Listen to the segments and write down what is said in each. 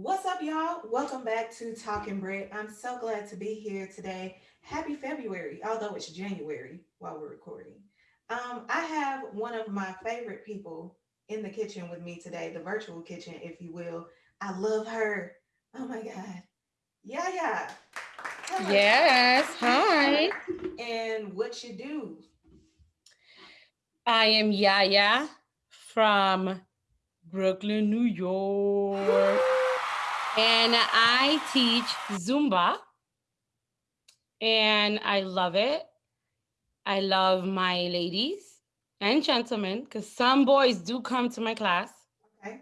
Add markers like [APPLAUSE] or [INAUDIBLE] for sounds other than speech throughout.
What's up, y'all? Welcome back to Talking Bread. I'm so glad to be here today. Happy February, although it's January while we're recording. Um, I have one of my favorite people in the kitchen with me today, the virtual kitchen, if you will. I love her. Oh my God. Yeah, yeah. Yes. Hi. [LAUGHS] And what you do. I am Yaya from Brooklyn, New York. And I teach Zumba. And I love it. I love my ladies and gentlemen because some boys do come to my class. Okay.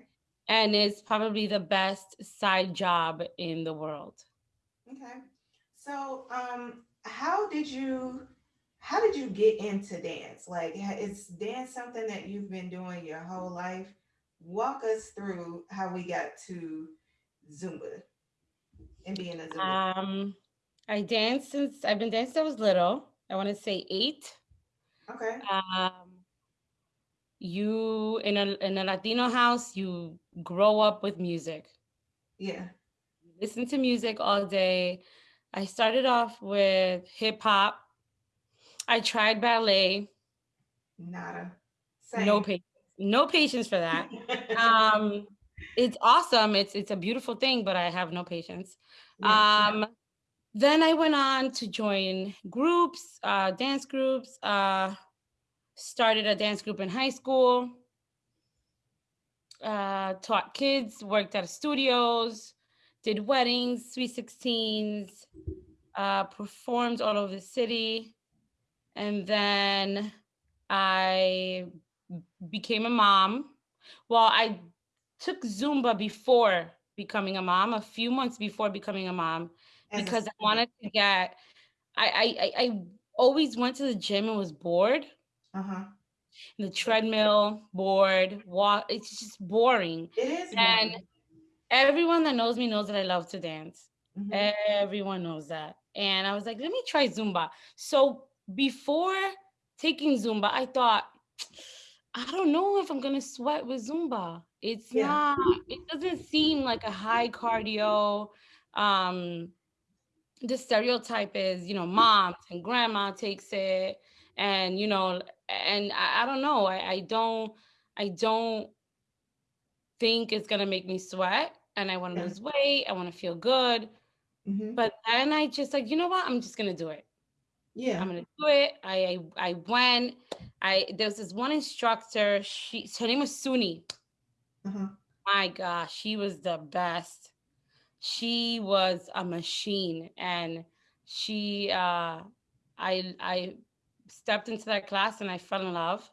And it's probably the best side job in the world. Okay. So, um, how did you how did you get into dance? Like, is dance something that you've been doing your whole life? Walk us through how we got to Zumba and being a Zumba. Um, I danced since I've been dancing since I was little. I want to say eight. Okay. Um, you in a in a Latino house, you grow up with music. Yeah. listen to music all day. I started off with hip hop. I tried ballet. Nada. No patience. No patience for that. [LAUGHS] um, it's awesome. It's it's a beautiful thing, but I have no patience. Yeah, Um, then I went on to join groups, uh, dance groups. Uh, started a dance group in high school. Uh, taught kids, worked at studios, did weddings, sweet sixteens, uh, performed all over the city, and then I became a mom. Well, I took Zumba before becoming a mom, a few months before becoming a mom, As because I wanted to get. I, I I always went to the gym and was bored. Uh-huh. The treadmill, bored, walk. It's just boring. It is And boring. everyone that knows me knows that I love to dance. Mhm. Everyone knows that. And I was like, let me try Zumba. So before taking Zumba, I thought, I don't know if I'm gonna sweat with Zumba. It's Yeah. not, it doesn't seem like a high cardio. Um, the stereotype is, you know, moms and grandma takes it, and you know, and I, I don't know. I, I don't, I don't think it's gonna make me sweat. And I want to Yeah. lose weight. I want to feel good. Mhm. But then I just like, you know what? I'm just gonna do it. Yeah. I'm gonna do it. I I, I went. I there was this one instructor. She her name was Suni. Uh-huh. My gosh, she was the best. She was a machine, and she uh, I I stepped into that class and I fell in love.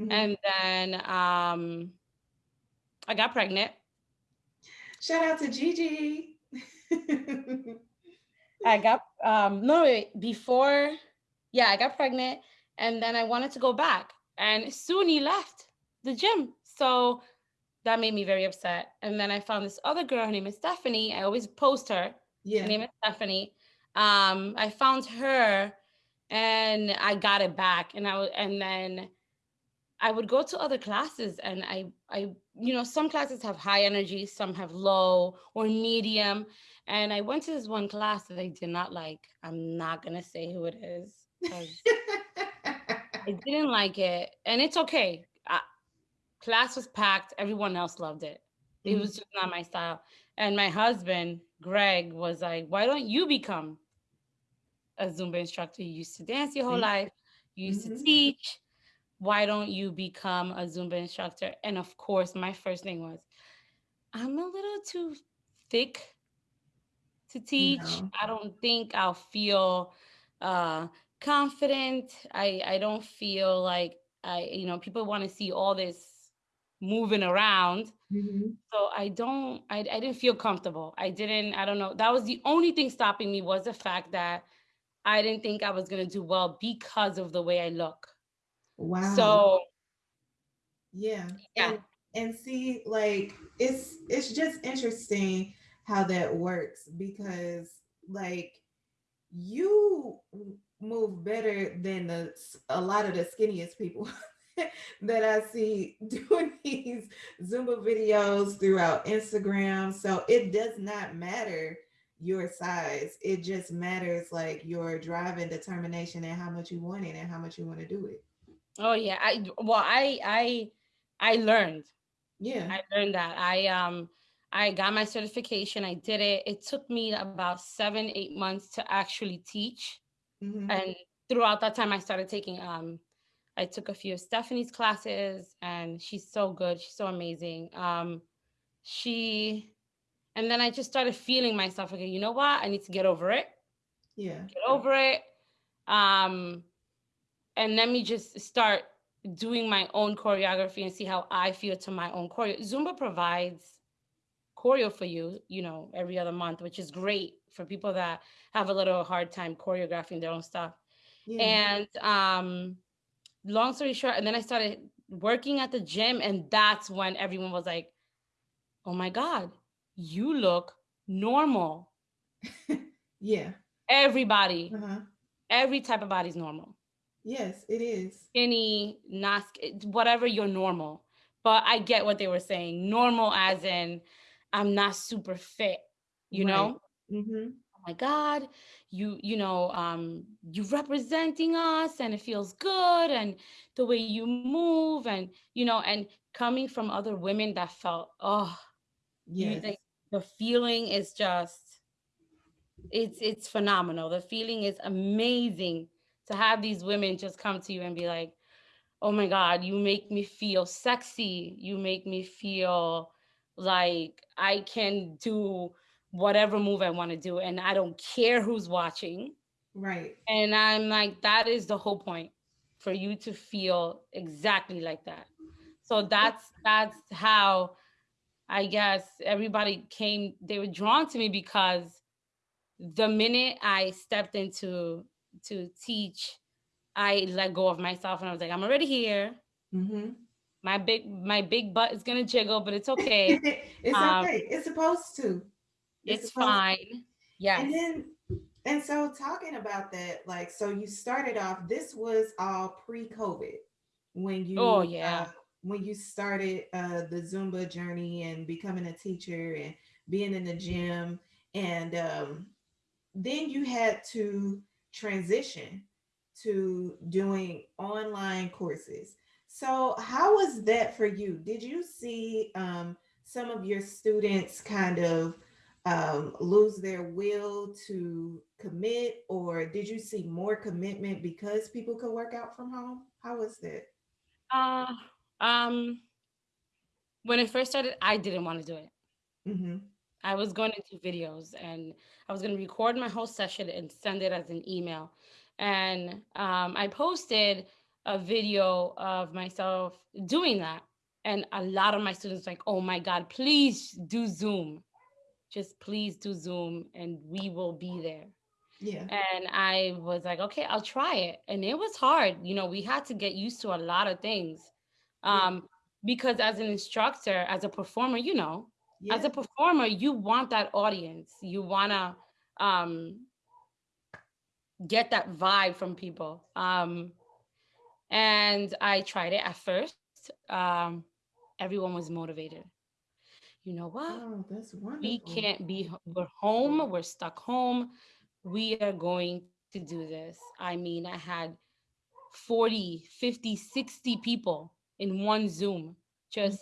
Mhm. And then um, I got pregnant. Shout out to Gigi. [LAUGHS] I got um no wait, before yeah, I got pregnant and then I wanted to go back and Suni left the gym. So that made me very upset. And then I found this other girl, her name is Stephanie. I always post her. yeah. Her name is Stephanie. Um, I found her and I got it back. And I would and then I would go to other classes and I I you know some classes have high energy, some have low or medium. And I went to this one class that I did not like. I'm not gonna say who it is [LAUGHS] I didn't like it, and it's okay. I, class was packed. Everyone else loved it. It Mhm. was just not my style. And my husband, Greg, was like, "Why don't you become a Zumba instructor? You used to dance your whole See? life. You used Mhm. to teach. Why don't you become a Zumba instructor?" And of course, my first thing was, "I'm a little too thick to teach. No. I don't think I'll feel uh, confident. I I don't feel like I you know people want to see all this moving around. Mhm. So I don't I I didn't feel comfortable. I didn't I don't know. That was the only thing stopping me was the fact that I didn't think I was gonna do well because of the way I look. Wow. So Yeah. Yeah. And and see, like it's it's just interesting how that works because like you move better than the a lot of the skinniest people [LAUGHS] that I see [LAUGHS] doing these Zumba videos throughout Instagram. So it does not matter your size. It just matters like your drive and determination and how much you want it and how much you want to do it. Oh yeah. I well I I I learned. Yeah. I learned that. I um I got my certification. I did it. It took me about seven, eight months to actually teach. Mhm. And throughout that time I started taking um I took a few of Stephanie's classes and she's so good. She's so amazing. Um she and then I just started feeling myself okay, you know what? I need to get over it. Yeah. Get over it. Um and let me just start doing my own choreography and see how I feel to my own choreo. Zumba provides choreo for you, you know, every other month, which is great for people that have a little hard time choreographing their own stuff. Yeah. And um long story short, and then I started working at the gym, and that's when everyone was like, "Oh my god, you look normal." [LAUGHS] yeah. Everybody, Uh-huh. every type of body is normal. Yes, it is. Skinny, not whatever you're normal. But I get what they were saying. Normal as in I'm not super fit, you Right. know? Mm-hmm. oh my god you you know um you representing us and it feels good and the way you move and you know and coming from other women that felt oh you, Yes. like, the feeling is just it's it's phenomenal the feeling is amazing to have these women just come to you and be like oh my god you make me feel sexy you make me feel like i can do whatever move i want to do and i don't care who's watching right. and i'm like that is the whole point for you to feel exactly like that so that's that's how i guess everybody came they were drawn to me because the minute i stepped into to teach i let go of myself and i was like i'm already here Mm-hmm. My big my big butt is gonna jiggle but it's [LAUGHS] okay it's Um, okay. It's supposed to. it's supposed to. fine yes And then, and so talking about that, like, so you started off. This was all pre-COVID when you. Oh, yeah. uh, when you started uh, the Zumba journey and becoming a teacher and being in the gym, and um, then you had to transition to doing online courses. So, how was that for you? Did you see um, some of your students kind of um, lose their will to commit, or did you see more commitment because people could work out from home? How was that? uh um when it first started i didn't want to do it hmm I was going to do videos and I was going to record my whole session and send it as an email. And um, I posted a video of myself doing that. And a lot of my students like, oh my God, please do Zoom. Just please do Zoom and we will be there. Yeah. And I was like, okay, I'll try it. And it was hard. You know, we had to get used to a lot of things. Yeah. Um, because as an instructor, as a performer, you know, Yeah. as a performer you want that audience you want to um get that vibe from people um and i tried it at first. Um everyone was motivated. You know what? Oh, that's wonderful. we can't be we're home we're stuck home. We are going to do this. I mean i had 40 50 60 people in one zoom just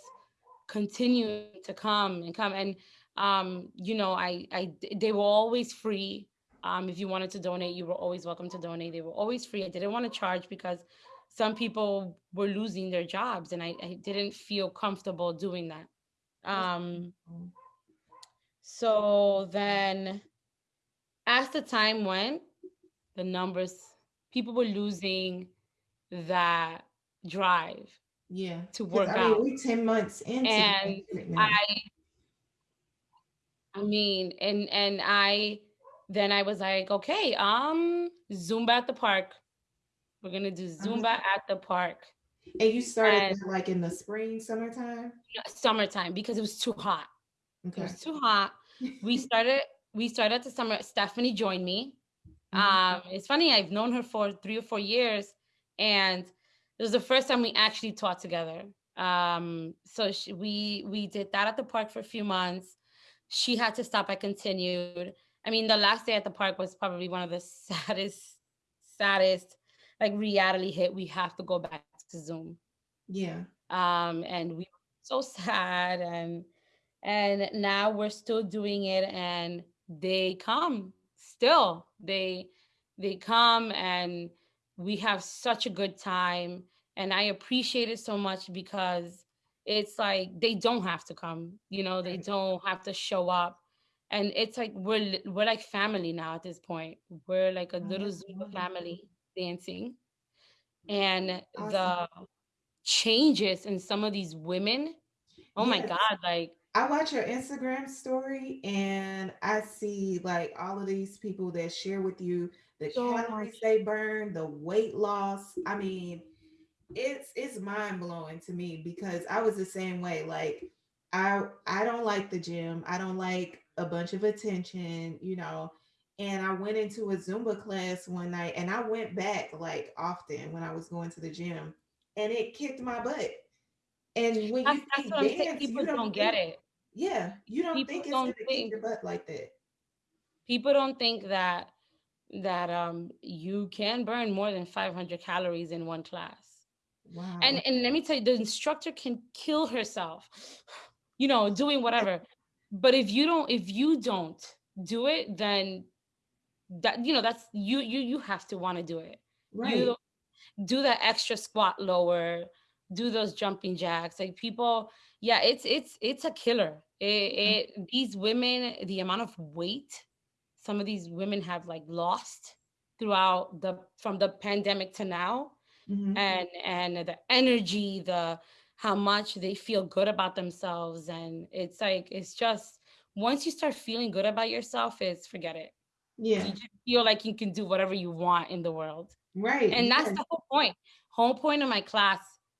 continuing to come and come. And um you know i i they were always free. Um if you wanted to donate you were always welcome to donate. They were always free. I didn't want to charge because some people were losing their jobs and i, I didn't feel comfortable doing that um so then as the time went the numbers people were losing that drive Yeah. to work I mean, out. we 10 months into And. I I mean, and and I then I was like, okay, um, Zumba at the park. We're gonna do. Zumba at the park. and you started and- like in the spring, summertime? Summertime because it was too hot. It Okay. was too hot. We [LAUGHS] started we started at the summer. Stephanie joined me. Mhm. Um, it's funny, I've known her for three or four years, and it was the first time we actually taught together. Um, so she, we we did that at the park for a few months. She had to stop. I continued. I mean, the last day at the park was probably one of the [LAUGHS] saddest, saddest, like reality hit. We have to go back to Zoom. Yeah. Um, and we were so [LAUGHS] sad, and and now we're still doing it, and they come still. They they come and we have such a good time and i appreciate it so much because it's like they don't have to come you know they don't have to show up and it's like we're we're like family now at this point we're like a little zoom family dancing mm-hmm. and awesome. the changes in some of these women oh yes. my god like I watch your Instagram story and I see like all of these people that share with you the so calories they burn, the weight loss. I mean, it's it's mind blowing to me because I was the same way. Like I I don't like the gym. I don't like a bunch of attention, you know. And I went into a Zumba class one night and I went back like often when I was going to the gym and it kicked my butt. And when that's, you that's what dance, I'm saying. People don't, don't get it. Yeah, you don't people think it's don't gonna think, kick your butt like that. People don't think that that um you can burn more than 500 calories in one class. Wow. And and let me tell you, the instructor can kill herself, you know, doing whatever. but if you don't, if you don't do it, then that you know that's you you you have to want to do it. Right. You do that extra squat lower, do those jumping jacks. Like people, yeah, it's it's it's a killer. It, it these women, the amount of weight some of these women have like lost throughout the from the pandemic to now mm-hmm. and and the energy the how much they feel good about themselves and it's like it's just once you start feeling good about yourself it's forget it yeah you feel like you can do whatever you want in the world right and that's the whole point whole point of my class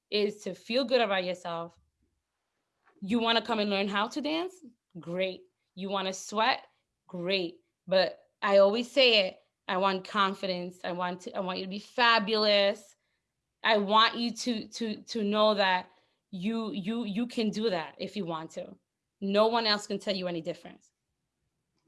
is to feel good about yourself you want to come and learn how to dance great you want to sweat great but I always say it. I want confidence. I want to I want you to be fabulous. I want you to to to know that you you you can do that if you want to. No one else can tell you any difference.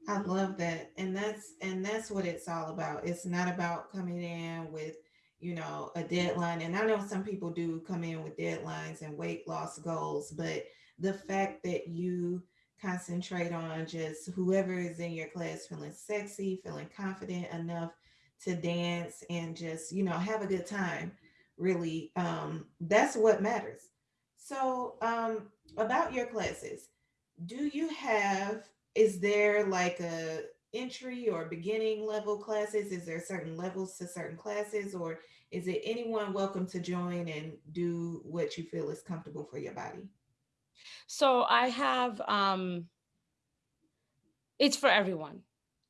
I love that. And that's and that's what it's all about. It's not about coming in with, you know, a deadline. And I know some people do come in with deadlines and weight loss goals, but the fact that you concentrate on just whoever is in your class feeling sexy, feeling confident enough to dance and just, you know, have a good time. Really, um, that's what matters. So, um, about your classes, do you have, is there like a entry or beginning level classes? Is there certain levels to certain classes, or is it anyone welcome to join and do what you feel is comfortable for your body? So I have um it's for everyone.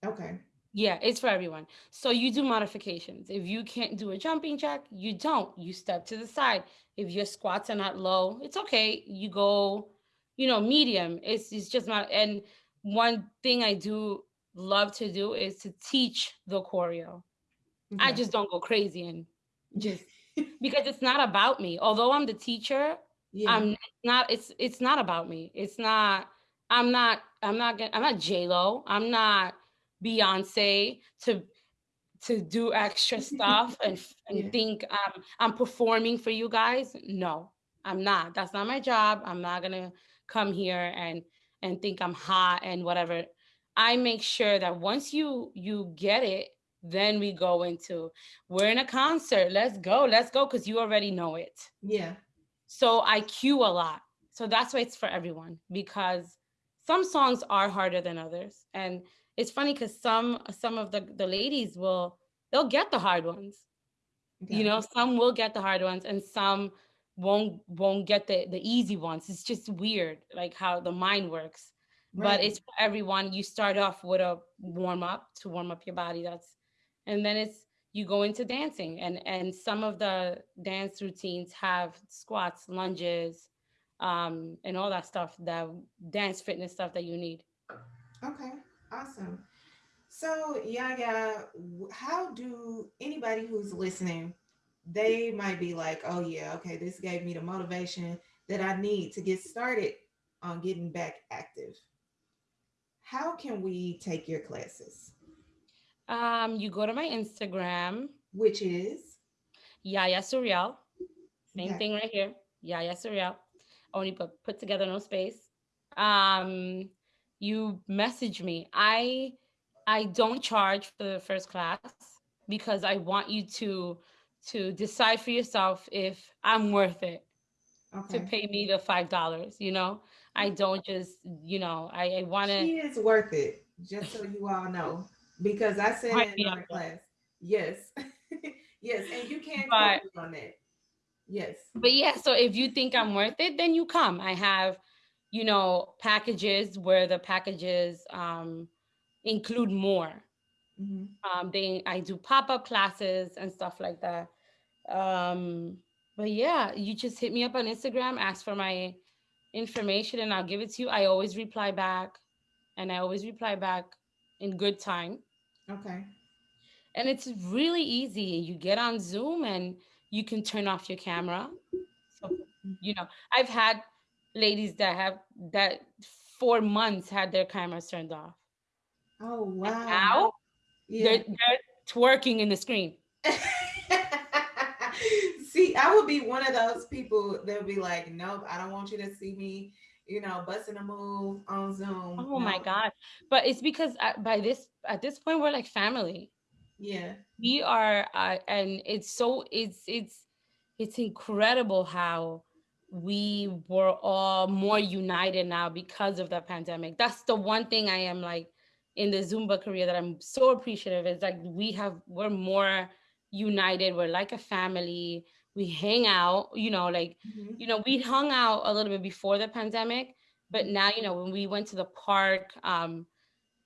Okay. Yeah, it's for everyone. So you do modifications. If you can't do a jumping jack, you don't. You step to the side. If your squats are not low, it's okay. You go, you know, medium. It's it's just not and one thing I do love to do is to teach the choreo. Okay. I just don't go crazy and just [LAUGHS] because it's not about me. Although I'm the teacher, yeah. I'm not it's it's not about me. It's not I'm not I'm not I'm not J Lo. I'm not Beyonce to to do extra [LAUGHS] stuff and and yeah. think um, I'm performing for you guys. No, I'm not. That's not my job. I'm not gonna come here and and think I'm hot and whatever. I make sure that once you you get it, then we go into we're in a concert. Let's go. Let's go because you already know it. Yeah. So I cue a lot. So that's why it's for everyone because some songs are harder than others. And it's funny because some some of the, the ladies will they'll get the hard ones. Okay. You know, some will get the hard ones and some won't won't get the, the easy ones. It's just weird, like how the mind works. Right. But it's for everyone. You start off with a warm up to warm up your body. That's and then it's you go into dancing and and some of the dance routines have squats lunges um and all that stuff that dance fitness stuff that you need okay awesome so yeah yeah how do anybody who's listening they might be like, oh yeah, okay, this gave me the motivation that I need to get started on getting back active. How can we take your classes? Um, you go to my Instagram, Which is Yaya Surreal. Same thing right here. Yaya Surreal. Only put put together, no space. Um, you message me. I I don't charge for the first class because I want you to to decide for yourself if I'm worth it to pay me the five dollars. You know, I don't just you know I, I want to She is worth it, just so you all know, because I said in class. Yes, [LAUGHS] yes, and you can But on that. Yes. but yeah, so if you think I'm worth it, then you come. I have you know packages where the packages um include more. hmm Um, they I do pop up classes and stuff like that. Um, but yeah, you just hit me up on Instagram, ask for my information, and I'll give it to you. I always reply back, and I always reply back in good time. Okay. And it's really easy. You get on Zoom and you can turn off your camera. So you know, I've had ladies that have that for months had their cameras turned off, Oh and wow. now Yeah. they're they're twerking in the screen. [LAUGHS] I would be one of those people that would be like, nope, I don't want you to see me, you know, busting a move on Zoom. Oh my God. But it's because by this at this point we're like family. Yeah. We are uh, and it's so it's it's it's incredible how we were all more united now because of the pandemic. That's the one thing I am like in the Zumba career that I'm so appreciative is like we have we're more united. We're like a family. We hang out, you know, like Mhm. you know, we hung out a little bit before the pandemic, but now, you know, when we went to the park, um,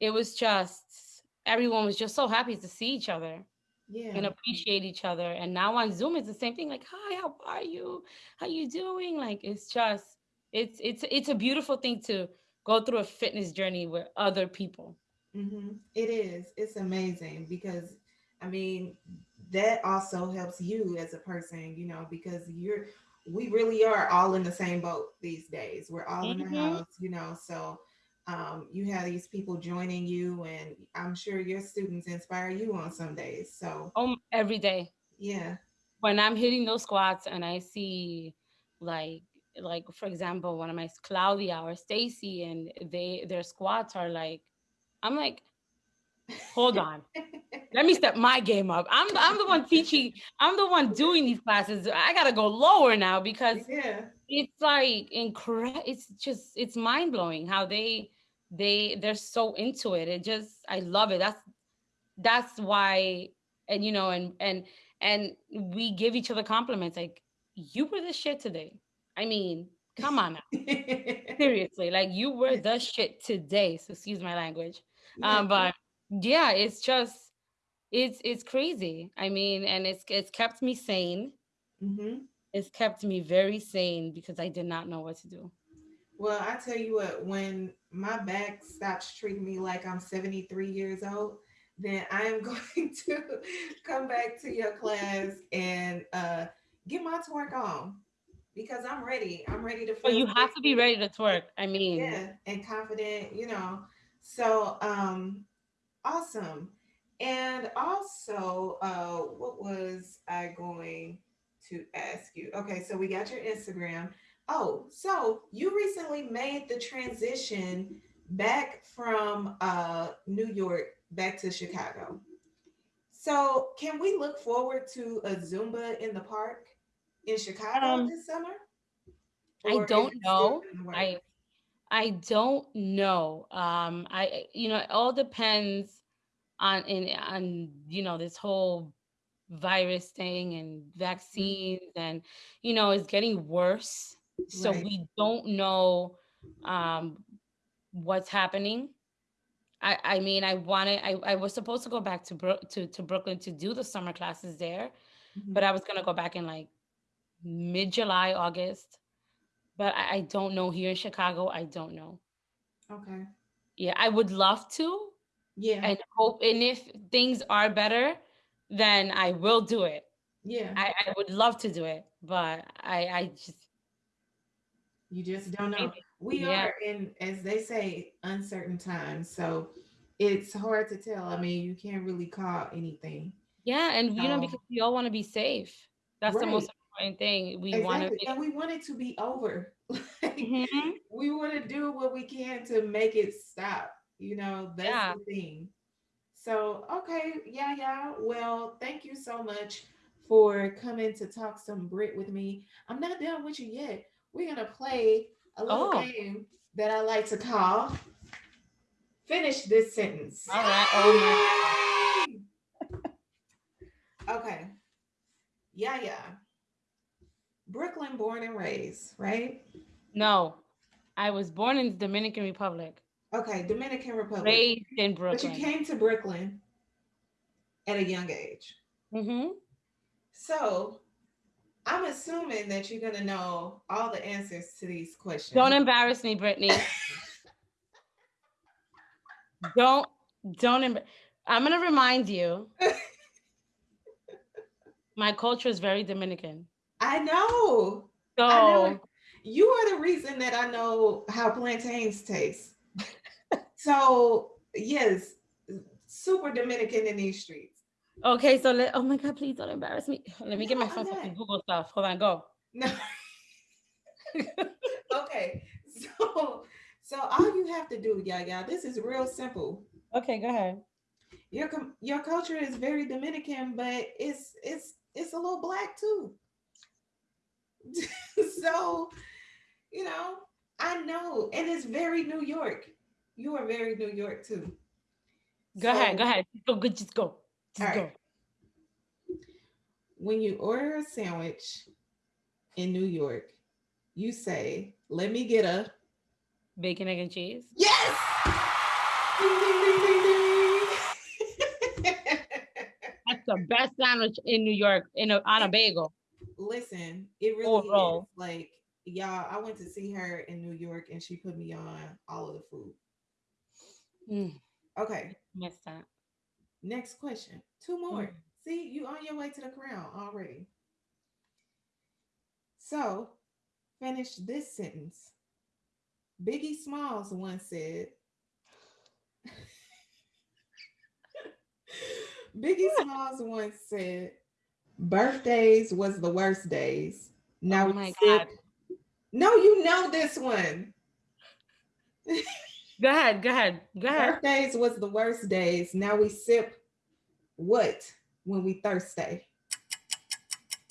it was just everyone was just so happy to see each other and appreciate each other. And now on Zoom, it's the same thing. Like, hi, how are you? How you doing? Like, it's just, it's it's it's a beautiful thing to go through a fitness journey with other people. hmm It is. It's amazing because, I mean, that also helps you as a person, you know, because you're, we really are all in the same boat these days. We're all in the hmm house, you know, so um, you have these people joining you, and I'm sure your students inspire you on some days. So, Um, every day yeah. when I'm hitting those squats and I see, like, like for example, one of my Claudia or Stacy, and they their squats are like, I'm like, hold [LAUGHS] on let me step my game up. I'm I'm the one teaching. I'm the one doing these classes. I gotta go lower now because yeah. it's like incredible. It's just it's mind blowing how they they they're so into it. It just I love it. That's that's why and you know and and and we give each other compliments like you were the shit today. I mean, come on now. [LAUGHS] Seriously, like you were the shit today. So excuse my language. Um, but yeah, it's just it's it's crazy. I mean, and it's it's kept me sane. hmm It's kept me very sane because I did not know what to do. Well, I tell you what, when my back stops treating me like I'm 73 years old, then I am [LAUGHS] going to come back to your class and uh, get my twerk on because I'm ready. I'm ready to But you have to be ready to twerk. I mean, yeah, and confident, you know. So, um, awesome. And also, uh, what was I going to ask you? Okay, so we got your Instagram. Oh, so you recently made the transition back from uh, New York back to Chicago. So, can we look forward to a Zumba in the park in Chicago um, this summer? I Or is don't know. in the works? I I don't know. Um, I you know, it all depends on in on you know this whole virus thing and Mhm. vaccines and you know it's getting worse. So Right. we don't know um what's happening I I mean I wanted I I was supposed to go back to Brook to to Brooklyn to do the summer classes there, but Mhm. I was gonna go back in like mid July, August. But I, I don't know here in Chicago. I don't know. Okay. Yeah, I would love to Yeah. and hope and if things are better, then I will do it. Yeah. I, I would love to do it, but I I just You just don't know. We yeah. are in, as they say, uncertain times. So it's hard to tell. I mean, you can't really call anything. Yeah, and you know, because we all want to be safe. That's the most important thing. We want to be. And we want it to be over. [LAUGHS] Like, Mhm. we want to do what we can to make it stop. You know, that's Yeah. the thing. So, okay. Yeah, yeah. Well, thank you so much for coming to talk some Brit with me. I'm not done with you yet. We're going to play a little Oh, game that I like to call Finish This Sentence. all right. Oh my [LAUGHS] Okay. Yeah, yeah. Brooklyn born and raised, right? No, I was born in the Dominican Republic, Okay, Dominican Republic. raised in Brooklyn. But you came to Brooklyn at a young age. hmm So I'm assuming that you're gonna know all the answers to these questions. Don't embarrass me, Brittany. [LAUGHS] Don't don't. Emb- I'm gonna remind you. [LAUGHS] My culture is very Dominican. I know. So I know. You are the reason that I know how plantains taste. So yes, super Dominican in these streets. okay, so let. Oh my God, please don't embarrass me. Let me get my phone for not. Google stuff. Hold on, go. No. [LAUGHS] okay. So so all you have to do, yeah, yeah, this is real simple. Okay, go ahead. Your your culture is very Dominican, but it's it's it's a little black too. [LAUGHS] so, you know, I know, and it's very New York. You are very New York too. Go ahead. Go ahead. Just go. Good. Just go. Just all go. right. When you order a sandwich in New York, you say, "Let me get a Bacon, egg, and cheese. yes." Ding, ding, ding. [LAUGHS] That's the best sandwich in New York in a, on a bagel Listen, it really is. Like, y'all, I went to see her in New York and she put me on all of the food. Mm, Okay, missed that. next question. Two more. Mm. See, you on your way to the crown already. So, finish this sentence. Biggie Smalls once said, [LAUGHS] Biggie Smalls once said, birthdays was the worst days. Now Oh my. God. No, you know this one. [LAUGHS] Go ahead. Go ahead. Go ahead. Birthdays was the worst days. Now we sip what when we thirsty?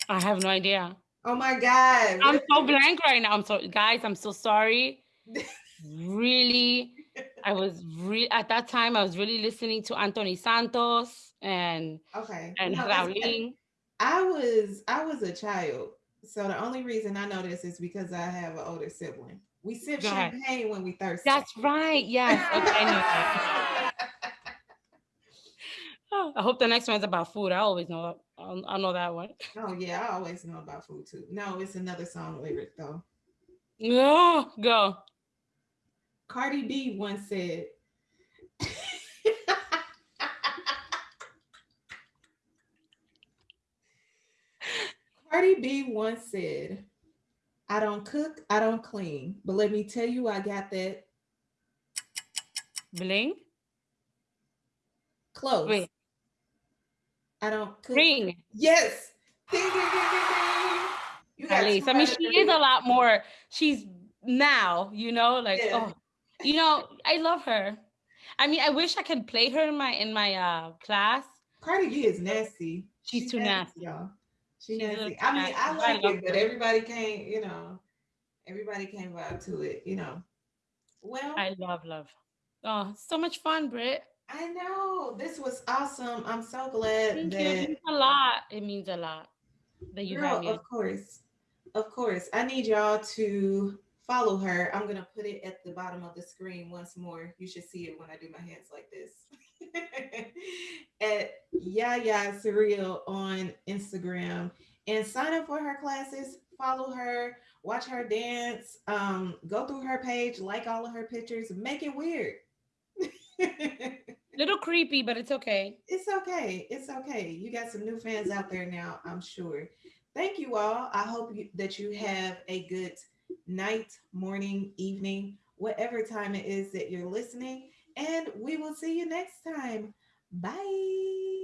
I have no idea. Oh my God. I'm so blank right now. I'm so guys. I'm so sorry. [LAUGHS] Really, I was re- at that time. I was really listening to Anthony Santos and okay. and No, Raulín. I was I was a child. So the only reason I know this is because I have an older sibling. We sip Go ahead. champagne when we thirsty. That's right. Yes. Okay. I. [LAUGHS] Oh, I hope the next one's about food. I always know. I'll know that one. oh yeah, I always know about food too. No, it's another song lyric though. No, go. Cardi B once said. [LAUGHS] Cardi B once said, I don't cook, I don't clean, but let me tell you, I got that Bling. close. Wait. I don't cook. Ring. Yes. Ding, ding, ding, ding, ding. You got At least. I mean, she is a lot more. She's now, you know, like Yeah. oh, you know, I love her. I mean, I wish I could play her in my in my uh class. Cardi B is nasty. She's She too nasty. y'all. She She's a little nasty. I mean, I like it, but everybody can't, you know, everybody can't vibe to it, you know. Well, I, love love. Oh, so much fun, Britt. I know this was awesome. I'm so glad Thank you. It means a lot. It means a lot that you girl, have me. of course, of course. I need y'all to follow her. I'm gonna put it at the bottom of the screen once more. You should see it when I do my hands like this. [LAUGHS] [LAUGHS] at Yaya Surreal on Instagram and sign up for her classes. Follow her, watch her dance, um, go through her page, like all of her pictures, make it weird. [LAUGHS] Little creepy, but it's okay. It's okay. It's okay. You got some new fans out there now, I'm sure. Thank you all. I hope you, that you have a good night, morning, evening, whatever time it is that you're listening. And we will see you next time. Bye.